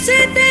Se te